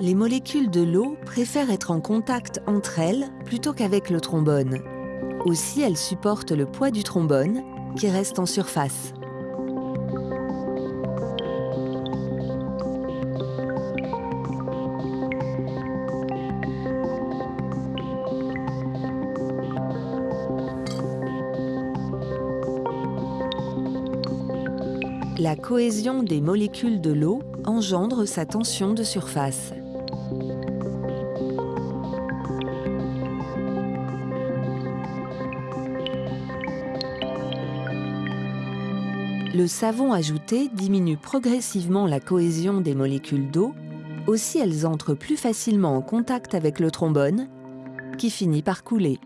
les molécules de l'eau préfèrent être en contact entre elles plutôt qu'avec le trombone. Aussi, elles supportent le poids du trombone qui reste en surface. La cohésion des molécules de l'eau engendre sa tension de surface. Le savon ajouté diminue progressivement la cohésion des molécules d'eau, aussi elles entrent plus facilement en contact avec le trombone, qui finit par couler.